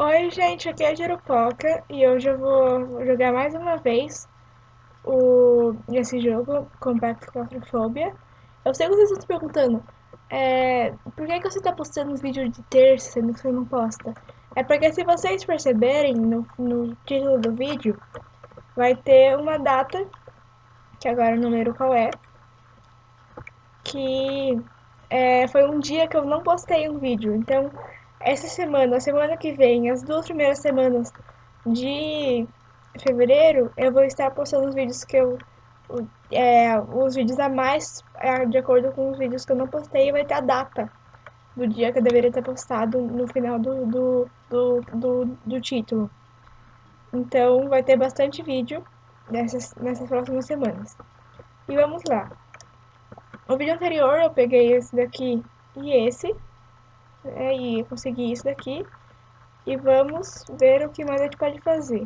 Oi, gente, aqui é a Jerupoca e hoje eu vou jogar mais uma vez o, esse jogo, Compact Claustrophobia. Eu sei que vocês estão se perguntando, é, por que, que você está postando vídeo de terça, sendo que você não posta? É porque se vocês perceberem no, no título do vídeo, vai ter uma data, que agora eu não lembro qual é, que é, foi um dia que eu não postei um vídeo, então essa semana, semana que vem, as duas primeiras semanas de fevereiro, eu vou estar postando os vídeos que eu. É, os vídeos a mais, é, de acordo com os vídeos que eu não postei, vai ter a data do dia que eu deveria ter postado no final do, do, do, do, do título. Então vai ter bastante vídeo nessas, nessas próximas semanas. E vamos lá. No vídeo anterior eu peguei esse daqui e esse, é, e consegui isso daqui. E vamos ver o que mais a gente pode fazer.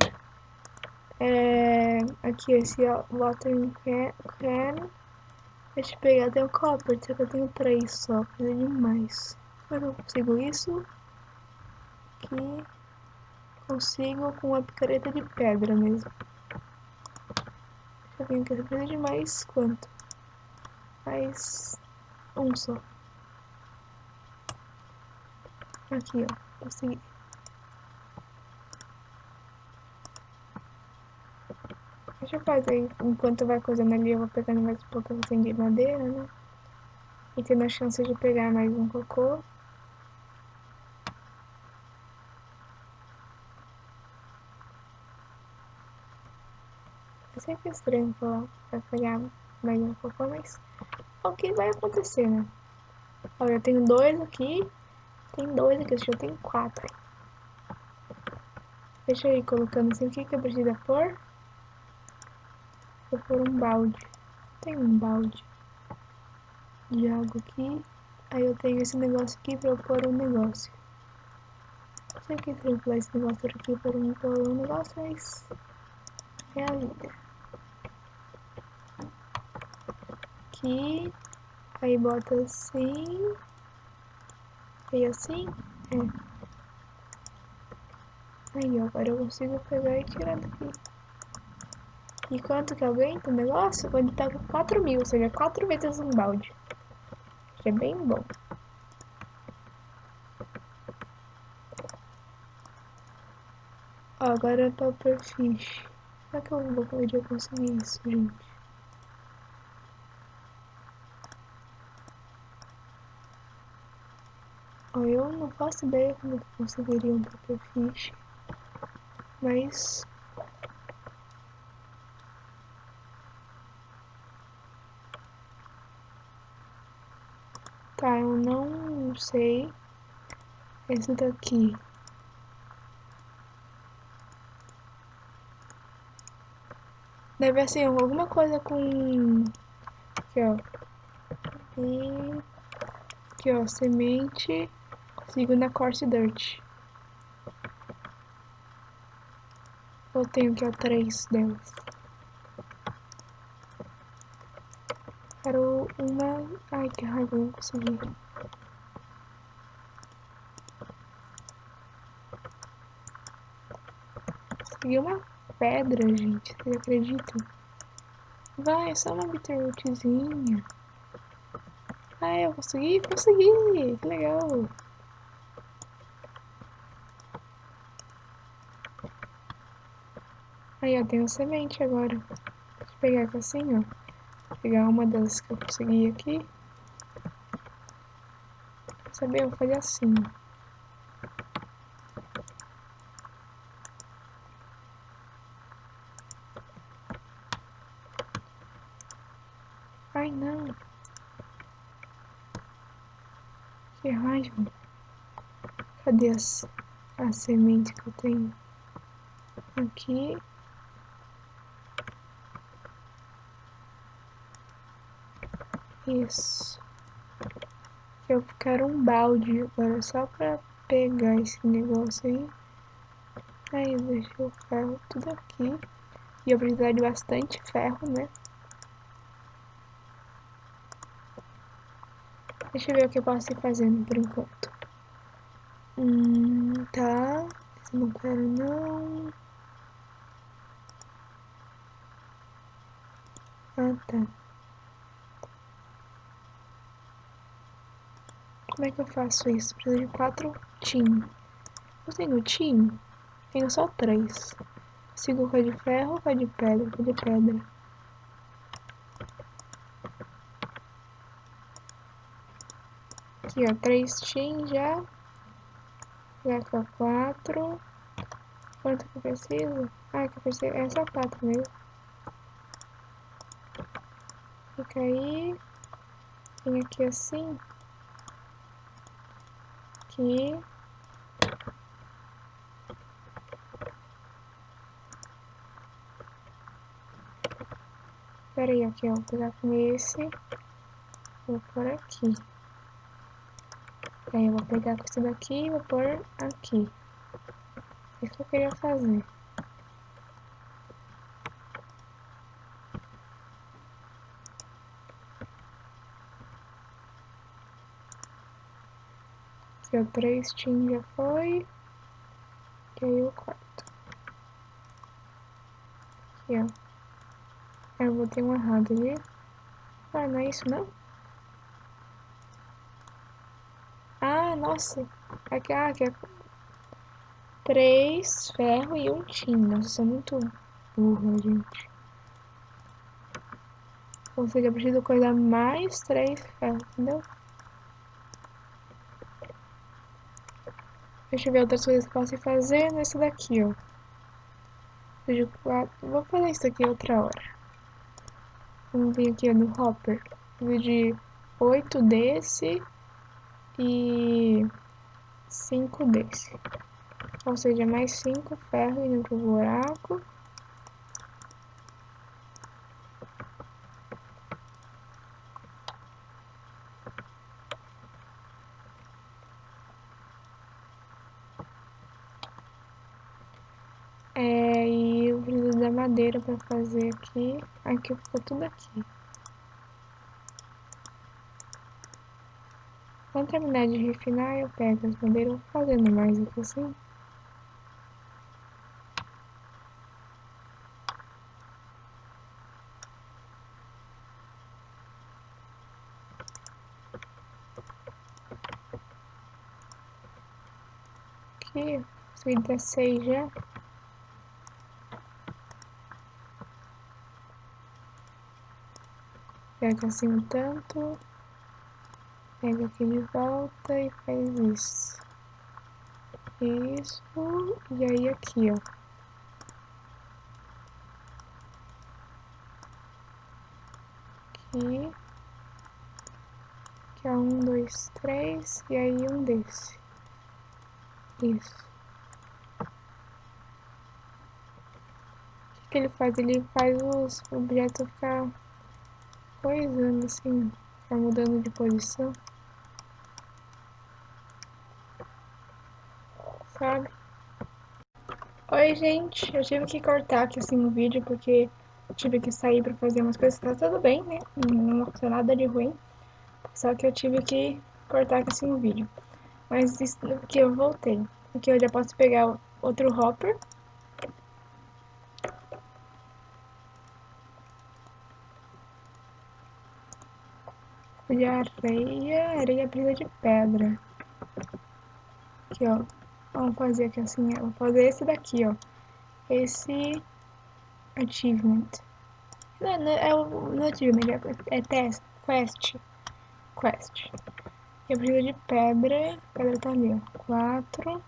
É, aqui esse watering can. Deixa eu pegar até o copper, só que eu tenho três só, precisa de mais. Mas eu consigo isso. Aqui. Consigo com uma picareta de pedra mesmo. Eu ver aqui, precisa de mais quanto? Mais um só. Aqui, ó. Consegui. Deixa eu fazer enquanto vai coisando ali, eu vou pegando mais um pouco assim de madeira, né? E tendo a chance de pegar mais um cocô. É sempre estranho falar pra pegar mais um cocô, mas é o que vai acontecer, né? Olha, eu tenho dois aqui tem dois aqui, eu tenho quatro. Deixa eu ir colocando assim. O que, que eu preciso pôr? Vou pôr um balde. Tem um balde de água aqui. Aí eu tenho esse negócio aqui pra eu pôr um negócio. Não sei o que eu esse negócio aqui para um, pôr um negócio, mas é a vida. Aqui. Aí bota assim. E assim? É. Aí, ó, agora eu consigo pegar e tirar daqui. E quanto que aguenta o negócio? Quando tá com 4 mil, ou seja, 4 vezes um balde. Que é bem bom. Ó, agora é Topper Fish. Será que eu vou poder conseguir isso, gente? Eu não faço ideia como eu conseguiria um Pufferfish, mas Tá, eu não sei esse daqui. Deve ser alguma coisa com... Aqui, ó. E... Aqui, ó, semente... Sigo na Course Dirt. Eu tenho aqui, ó, três delas. Quero uma... Ai, que raiva, não consegui. Consegui uma pedra, gente. Vocês acreditam? Vai, é só uma bitterrootzinha. Ah, eu consegui? Consegui! Que legal! Aí, tem uma semente agora. Eu pegar aqui assim, ó. Vou pegar uma das que eu consegui aqui. Saber? Eu vou fazer assim, ó. Ai, não. Que raiva. Cadê as, a semente que eu tenho? Aqui. Isso. Eu quero um balde agora só pra pegar esse negócio aí. Aí deixa o ferro tudo aqui. E eu precisar de bastante ferro, né? Deixa eu ver o que eu posso ir fazendo por enquanto. Hum, tá. Esse não quero não. Ah, tá. Como é que eu faço isso? Preciso de quatro tim. Eu tenho tim? Tenho só três. Sigo com a de ferro, com a de pedra, com a de pedra. Aqui, ó, três tim já. Já com quatro. Quanto que eu preciso? Ah, que eu preciso. É só quatro mesmo. Fica aí. Vem aqui assim. Aqui. Pera aí, aqui, ó. Vou pegar com esse. Vou pôr aqui. Aí eu vou pegar com esse daqui e vou pôr aqui. Isso que eu queria fazer. Ó, três tim já foi. E aí o quarto. Aqui, ó. Ah, eu botei um errado ali. Ah, não é isso não? Ah, nossa. Aqui, ah, aqui é três ferro e um tim. Nossa, sou muito burra, gente. Ou seja, eu preciso coisar mais três ferros, entendeu? Deixa eu ver outras coisas que eu posso ir fazendo. Esse daqui, ó. Vou fazer isso aqui outra hora. Vamos vir aqui ó, no hopper. Preciso de oito desse e cinco desse. Ou seja, mais cinco ferro indo pro buraco. É, e eu preciso da madeira para fazer aqui. Aqui ficou tudo aqui. Quando terminar de refinar, eu pego as madeiras, vou fazendo mais aqui assim. Aqui, consegui 16 já. Pega assim um tanto. Pega aqui de volta e faz isso. Isso. E aí aqui, ó. Aqui. Aqui, ó. Um, dois, três. E aí um desse. Isso. O que, que ele faz? Ele faz os objetos ficar coisando assim, ficar mudando de posição. sabe? Oi, gente. Eu tive que cortar aqui assim o vídeo porque tive que sair pra fazer umas coisas. Tá tudo bem, né? Não aconteceu nada de ruim. Só que eu tive que cortar aqui assim o vídeo. Mas isso que eu voltei. Aqui eu já posso pegar outro hopper. De areia, areia precisa de pedra. Aqui, ó. Vamos fazer aqui assim, eu vou fazer esse daqui, ó. Esse achievement. Não, não é o não é achievement, é, é test, quest. Quest. Eu preciso de pedra. Pedra tá ali, ó. Quatro.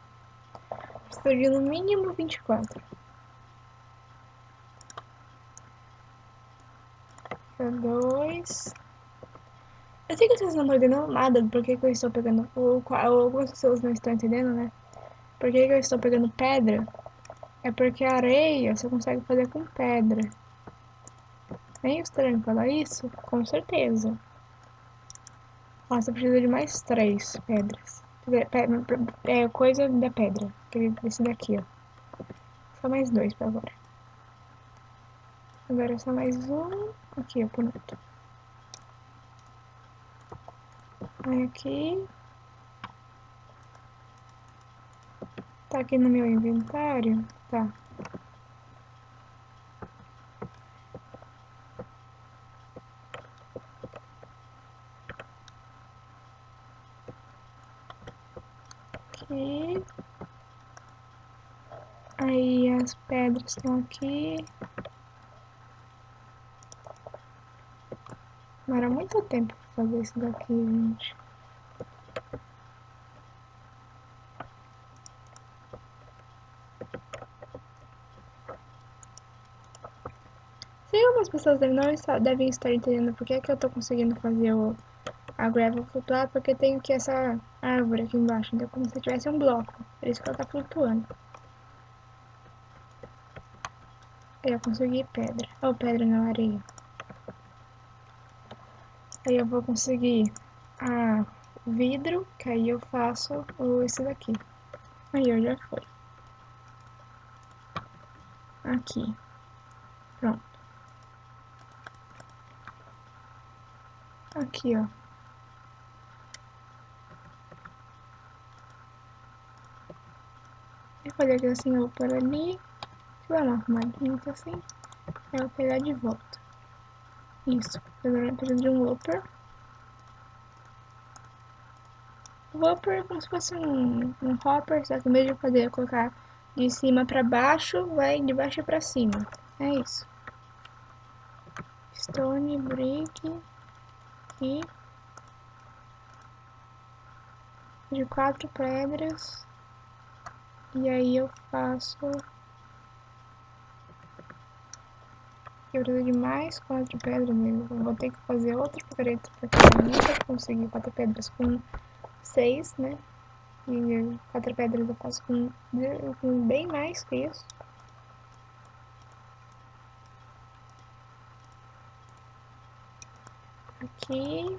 Preciso de no mínimo 24. Dois. Eu sei que vocês não estão entendendo nada do porquê que eu estou pegando. Ou, algumas pessoas não estão entendendo, né? Por que, que eu estou pegando pedra? É porque areia você consegue fazer com pedra. Nem estranho falar isso? Com certeza. Nossa, eu preciso de mais três pedras. É coisa da pedra. Esse daqui, ó. Só mais dois pra agora. Agora é só mais um. Aqui, ó, pronto. Aí aqui. Tá aqui no meu inventário? Tá. Aqui. Aí as pedras estão aqui. Demora muito tempo fazer isso daqui, gente. Sei algumas pessoas devem, não devem estar entendendo por que, que eu tô conseguindo fazer o, a gravel flutuar, porque tem aqui essa árvore aqui embaixo, então é como se tivesse um bloco, por isso que ela tá flutuando. Eu consegui pedra, ou pedra na areia. Aí eu vou conseguir a vidro, que aí eu faço esse daqui. Aí eu já foi. Aqui. Pronto. Aqui, ó. Eu falei que assim, eu vou por ali. Vou dar uma arrumadinha assim. Aí eu vou pegar de volta. Isso, preciso de um Whopper. Whopper é como se fosse um, um Hopper, só que em vez de poder colocar de cima pra baixo, vai de baixo pra cima. É isso. Stone, Brick e de quatro pedras. E aí eu faço eu preciso de mais quatro pedras mesmo. Eu vou ter que fazer outro picareta porque eu nunca consegui quatro pedras com seis, né? E quatro pedras eu faço com, com bem mais que isso. Aqui.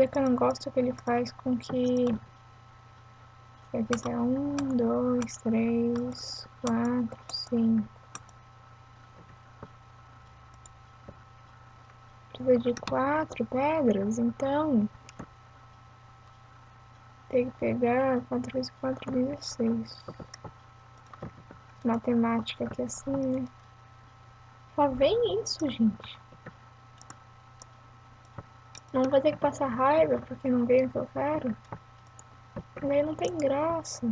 Olha que eu não gosto que ele faz com que se eu fizer um, dois, três, quatro, cinco. Precisa de quatro pedras, então tem que pegar quatro vezes quatro, dezesseis. Matemática aqui assim, né? Só vem isso, gente. Não vai ter que passar raiva porque não veio o que eu quero. Daí não tem graça.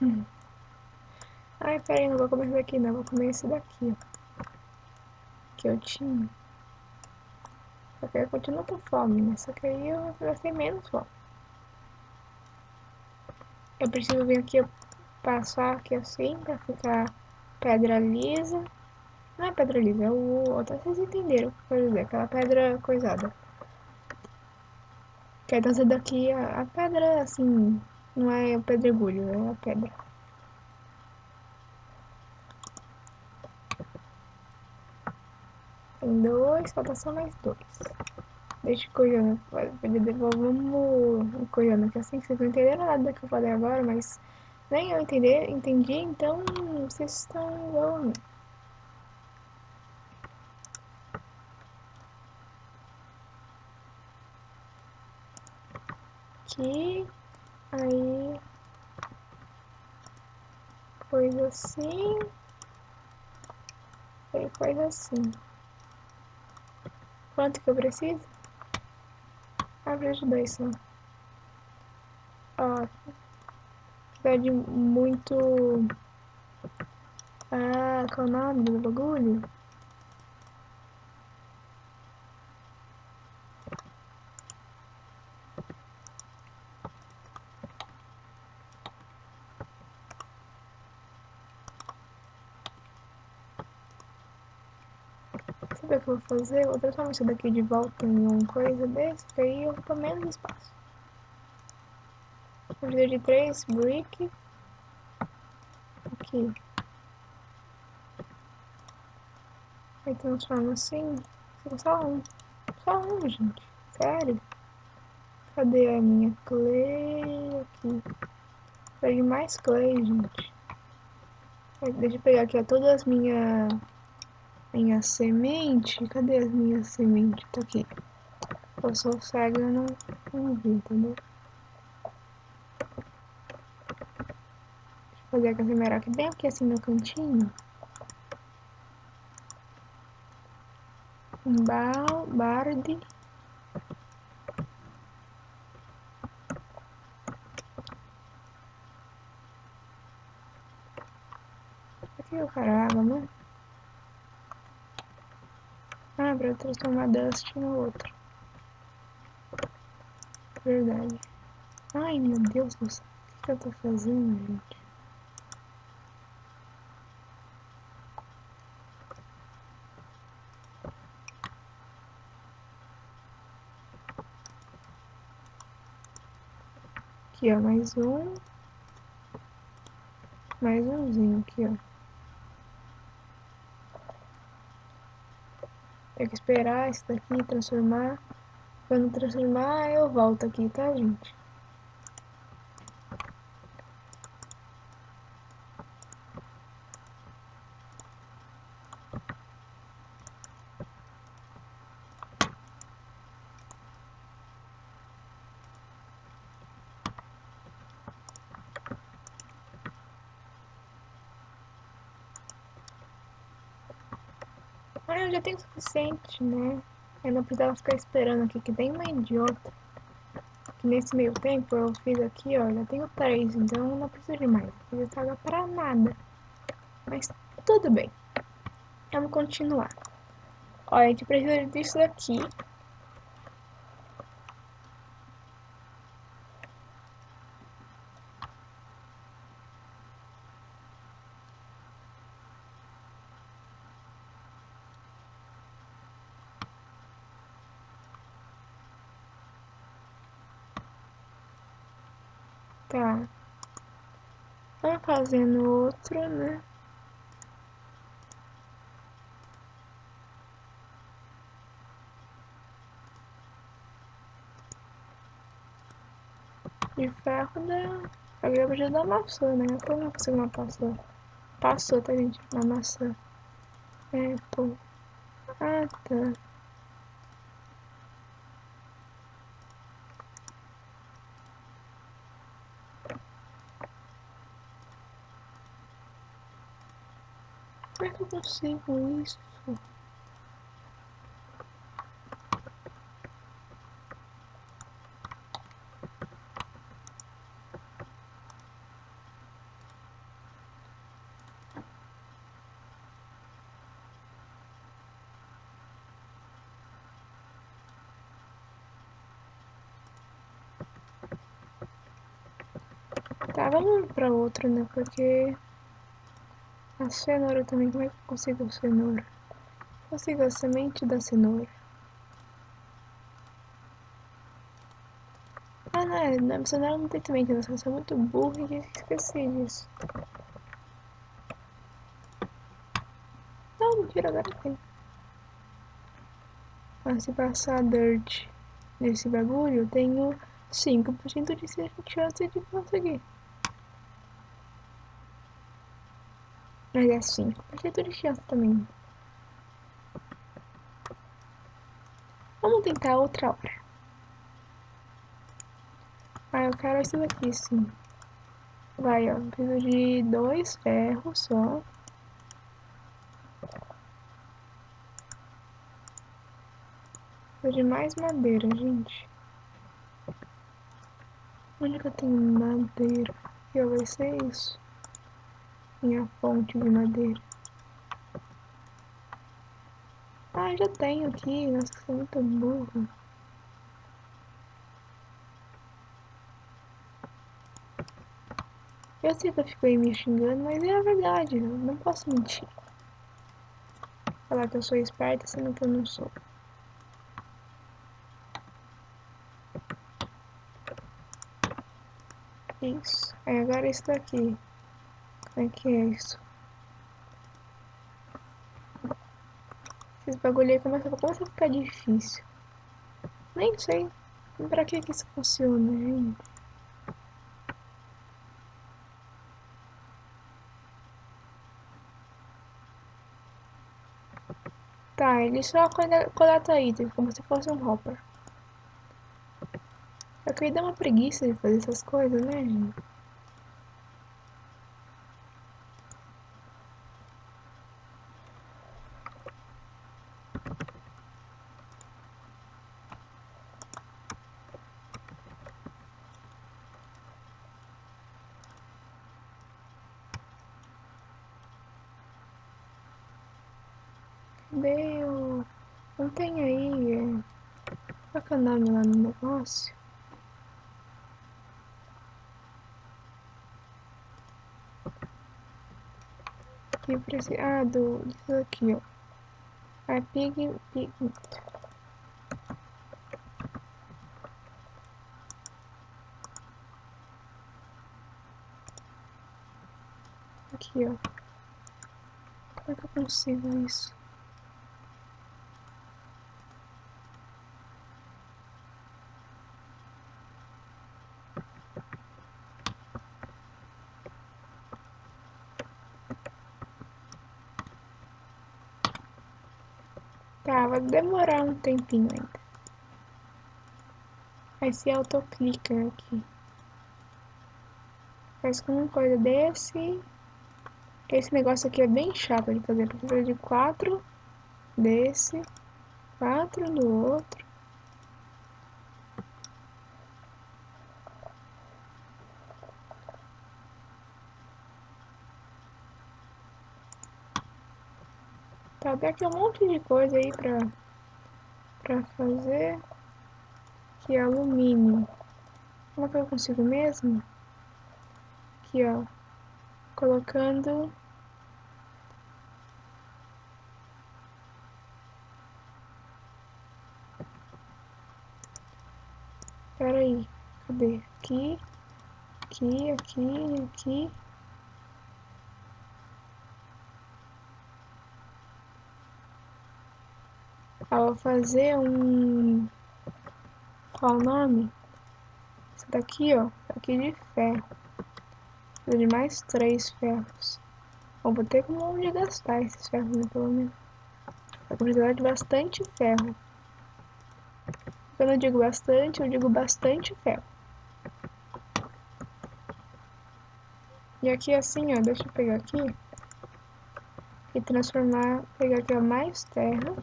Hum. Ai, peraí, não vou comer esse daqui não, vou comer esse daqui, ó. Que eu tinha. Só que eu continuo com fome, né? Só que aí eu gastei menos fome. Eu preciso vir aqui, passar aqui assim, pra ficar pedra lisa. Não é pedra lisa, é o outro. Vocês entenderam o que eu dizer. Aquela pedra coisada. Que aí essa daqui, a, a pedra, assim, não é o pedregulho, é a pedra. Tem dois, falta só mais dois. Deixa o Koyana, vamos Koyana, que assim vocês não entenderam nada que eu falei agora, mas nem eu entender, entendi, então vocês estão igual aqui, aí coisa assim, aí coisa assim. Quanto que eu preciso? Abre os dois só. Ó, precisa de muito... Ah, qual é o nome do bagulho? Vou fazer? Vou transformar isso daqui de volta em uma coisa desse, que aí eu ocupa menos espaço. Eu preciso de três brick. Aqui. Aí transforma assim. Só um. Só um, gente. Sério. Cadê a minha clay? Aqui. De mais clay, gente. Deixa eu pegar aqui ó, todas as minhas minha semente. Cadê as minhas sementes? Tá aqui. Eu sou cega, eu não, não vi, entendeu? Deixa eu fazer a casemera aqui bem aqui assim no cantinho. Um bal, barde. Aqui eu quero água, né? Ah, pra transformar Dust no outro. Verdade. Ai, meu Deus do céu. O que eu tô fazendo, gente? Aqui, ó, mais um. Mais umzinho aqui, ó. Tem que esperar esse daqui transformar. Quando transformar, eu volto aqui, tá, gente? Eu já tenho o suficiente, né? Eu não precisava ficar esperando aqui, que tem uma idiota. Que nesse meio tempo eu fiz aqui, ó, já tenho três, então não preciso de mais. Não preciso pagar pra nada. Mas tudo bem. Vamos continuar. Ó, a gente precisa disso daqui. Tá. Vamos fazendo outro, né? De ferro da... Agora já da maçã, né? Eu não consigo uma maçã. Passou, tá, gente? Uma maçã. É, pô. Ah, tá. Como é que eu consigo isso? Tá, vamos pra outro, né? Porque a cenoura também, como é que eu consigo a cenoura? Consigo a semente da cenoura. Ah, não, é, na cenoura não tem semente, eu sou muito burro e esqueci disso. Não, mentira, agora tem. Mas se passar dirt nesse bagulho, eu tenho 5% de chance de conseguir. Mas é 5% de chance também. Vamos tentar outra hora. Ah, eu quero esse daqui, sim. Vai, ó. Preciso de dois ferros só. Preciso de mais madeira, gente. Onde que eu tenho madeira? Ó, vai ser isso. Minha fonte de madeira. Ah, já tenho aqui. Nossa, sou muito burra. Eu sei que eu fiquei me xingando, mas é a verdade. Eu não posso mentir. Falar que eu sou esperta, sendo que eu não sou. Isso. Aí agora isso daqui. É que é isso? Esses bagulho aí começa, começa a ficar difícil. Nem sei pra que que isso funciona, gente. Ah, ele só coleta itens, como se fosse um hopper. Só que aí dá uma preguiça de fazer essas coisas, né, gente? Deu. Não tem aí. É... É nome lá no negócio? Que precisa. Ah, do. Isso aqui, ó. A pig. pig... Aqui, ó. Como é que eu consigo isso? Tá, vai demorar um tempinho ainda. Aí se autoclica aqui. Faz com uma coisa desse. Esse negócio aqui é bem chato de fazer, precisa de quatro desse, quatro do outro. Tá, tem aqui um monte de coisa aí pra, pra fazer. Que é alumínio. Como é que eu consigo mesmo? Aqui, ó. Colocando... Pera aí. Cadê? Aqui. Aqui, aqui, aqui. Vou fazer um... Qual o nome? Esse daqui, ó. Aqui de ferro. Precisa de mais três ferros. Bom, vou ter como onde gastar esses ferros, né, pelo menos. Vou precisar de bastante ferro. Quando eu digo bastante, eu digo bastante ferro. E aqui assim, ó, deixa eu pegar aqui. E transformar, pegar aqui ó, mais terra.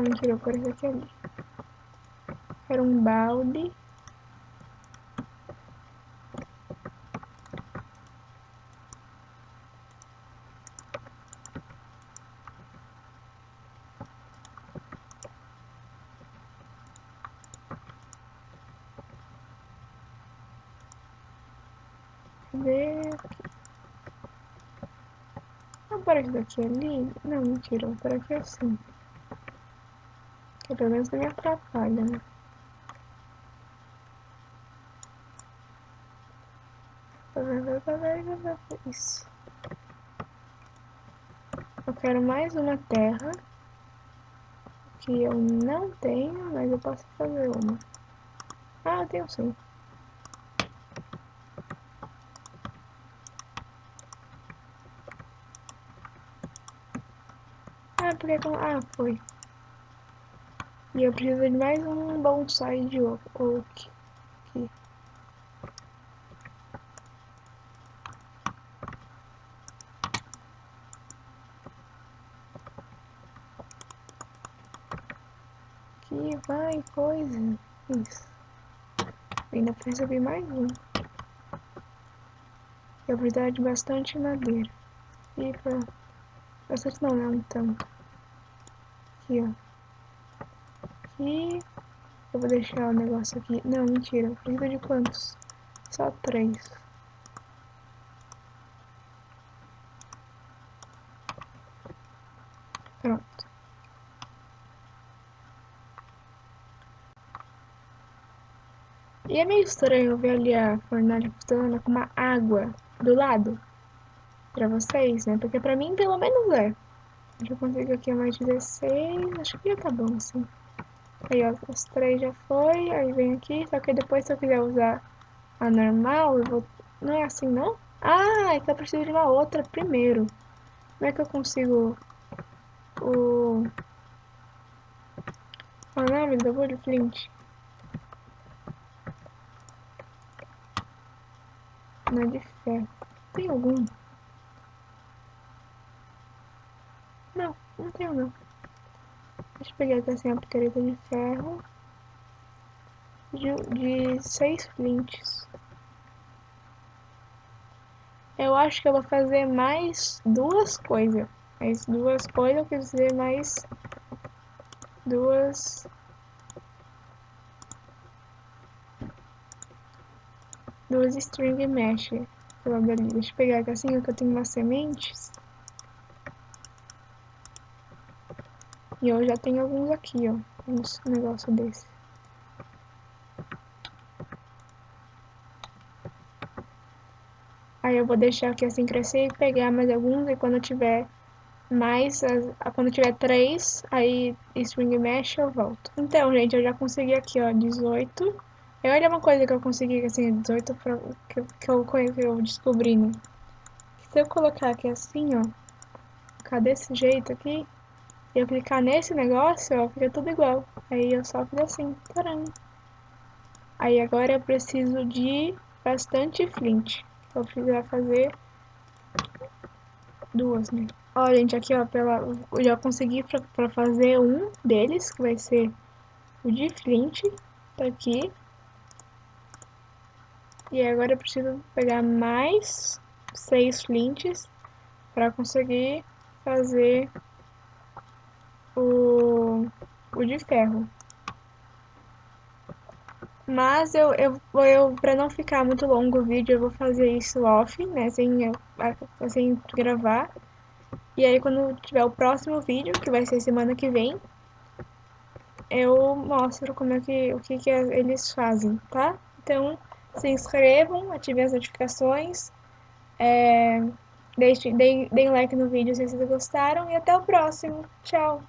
Não, mentira, eu vou pôr aqui ali. Quero um balde. Cadê? Vou daqui ali? Não, mentira, vou pôr aqui assim. Pelo menos não me atrapalha, né? Isso. Eu quero mais uma terra. Que eu não tenho, mas eu posso fazer uma. Ah, eu tenho sim. Ah, porque... Ah, foi. E eu preciso de mais um bonsai de oak. Aqui. Aqui vai coisa. Isso. Ainda de mais um. Eu preciso de bastante madeira. E pra... Bastante não, um tanto. Aqui, ó. E eu vou deixar o negócio aqui. Não, mentira. Precisa de quantos? Só três. Pronto. E é meio estranho ver ali a fornalha funcionando com uma água do lado. Pra vocês, né? Porque pra mim, pelo menos é. Já consigo aqui mais 16. Acho que já tá bom, assim. Aí, ó, os três já foi, aí vem aqui, só que depois se eu quiser usar a normal, eu vou... Não é assim, não? Ah, é que eu preciso de uma outra primeiro. Como é que eu consigo o... O nome do bagulho, Flint? Não é de ferro. Tem algum? Não, não tenho não. Deixa eu pegar aqui assim a picareta de ferro. De, de seis flints. Eu acho que eu vou fazer mais duas coisas. Mais duas coisas, quis dizer mais duas... Duas string mesh. Deixa eu pegar aqui assim, que eu tenho umas sementes. E eu já tenho alguns aqui, ó. Uns negócio desse. Aí eu vou deixar aqui assim crescer e pegar mais alguns. E quando tiver mais, quando tiver três, aí string mesh eu volto. Então, gente, eu já consegui aqui, ó, 18. E olha uma coisa que eu consegui, assim, 18 pra, que, que, eu, que eu descobri, né? Se eu colocar aqui assim, ó, ficar desse jeito aqui, e eu clicar nesse negócio, ó, fica tudo igual. Aí eu só fiz assim, taran. Aí agora eu preciso de bastante flint. Eu precisar fazer duas, né? Ó, gente, aqui, ó, pela, eu já consegui pra, pra fazer um deles, que vai ser o de flint, tá aqui. E agora eu preciso pegar mais seis flints para conseguir fazer o, o de ferro. Mas eu, eu, eu para não ficar muito longo o vídeo, eu vou fazer isso off, né, sem, sem gravar. E aí quando tiver o próximo vídeo, que vai ser semana que vem, eu mostro como é que, o que, que eles fazem, tá? Então, se inscrevam, ativem as notificações, é, deixem, deem, deem like no vídeo se vocês gostaram e até o próximo. Tchau!